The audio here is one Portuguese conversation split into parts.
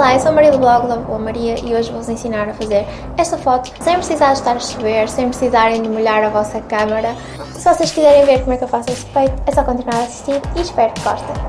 Olá, eu sou a Maria do blog da Boa Maria e hoje vou-vos ensinar a fazer esta foto sem precisar estar a chover, sem precisarem de molhar a vossa câmera. Se vocês quiserem ver como é que eu faço este feito, é só continuar a assistir e espero que gostem.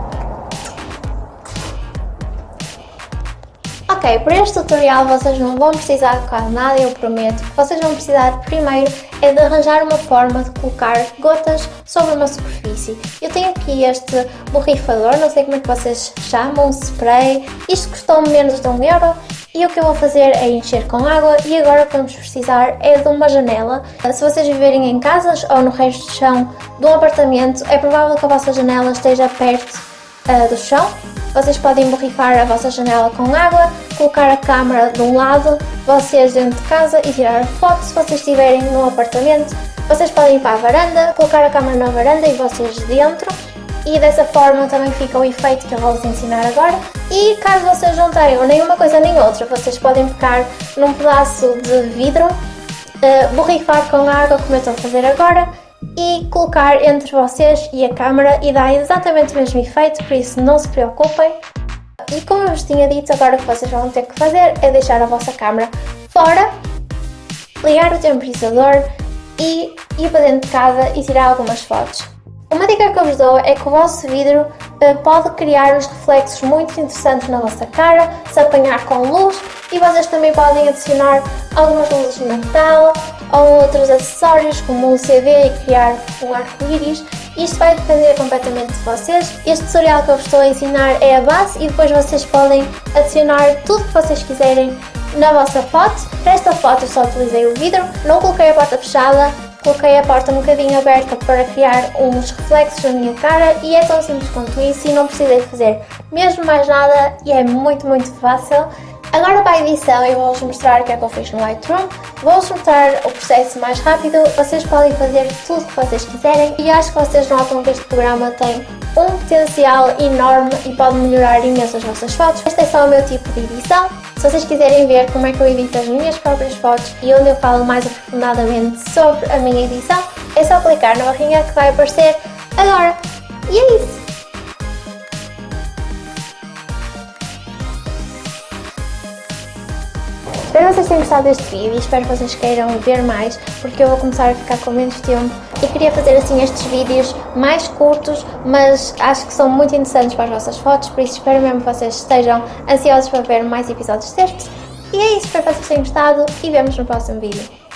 Ok, para este tutorial vocês não vão precisar de quase nada, eu prometo. Vocês vão precisar primeiro é de arranjar uma forma de colocar gotas sobre uma superfície. Eu tenho aqui este borrifador, não sei como é que vocês chamam, spray. Isto custou-me menos de um euro e o que eu vou fazer é encher com água e agora o que vamos precisar é de uma janela. Se vocês viverem em casas ou no resto do chão de um apartamento, é provável que a vossa janela esteja perto uh, do chão vocês podem borrifar a vossa janela com água, colocar a câmera de um lado, vocês dentro de casa e tirar foto se vocês estiverem num apartamento. Vocês podem ir para a varanda, colocar a câmera na varanda e vocês dentro e dessa forma também fica o efeito que eu vou vos ensinar agora. E caso vocês não tenham nem uma coisa nem outra, vocês podem pegar num pedaço de vidro, uh, borrifar com água como eu estou a fazer agora e colocar entre vocês e a câmera e dá exatamente o mesmo efeito, por isso não se preocupem. E como eu vos tinha dito, agora o que vocês vão ter que fazer é deixar a vossa câmera fora, ligar o temporizador e ir para dentro de casa e tirar algumas fotos. Uma dica que eu vos dou é que o vosso vidro uh, pode criar uns reflexos muito interessantes na vossa cara, se apanhar com luz e vocês também podem adicionar algumas luzes de Natal ou outros acessórios como um CD e criar um arco-íris. Isto vai depender completamente de vocês. Este tutorial que eu vos estou a ensinar é a base e depois vocês podem adicionar tudo que vocês quiserem na vossa foto. Para esta foto eu só utilizei o vidro, não coloquei a porta fechada, coloquei a porta um bocadinho aberta para criar uns reflexos na minha cara e é tão simples quanto isso e não precisei fazer mesmo mais nada e é muito muito fácil. Agora para a edição eu vou-vos mostrar o que é que eu fiz no Lightroom, vou-vos mostrar o processo mais rápido, vocês podem fazer tudo o que vocês quiserem e acho que vocês notam que este programa tem um potencial enorme e pode melhorar imenso as vossas fotos. Este é só o meu tipo de edição, se vocês quiserem ver como é que eu edito as minhas próprias fotos e onde eu falo mais aprofundadamente sobre a minha edição, é só clicar na barrinha que vai aparecer agora. E é isso! Espero que vocês tenham gostado deste vídeo e espero que vocês queiram ver mais porque eu vou começar a ficar com menos tempo e queria fazer assim estes vídeos mais curtos mas acho que são muito interessantes para as vossas fotos por isso espero mesmo que vocês estejam ansiosos para ver mais episódios destes e é isso, espero que vocês tenham gostado e vemos no próximo vídeo.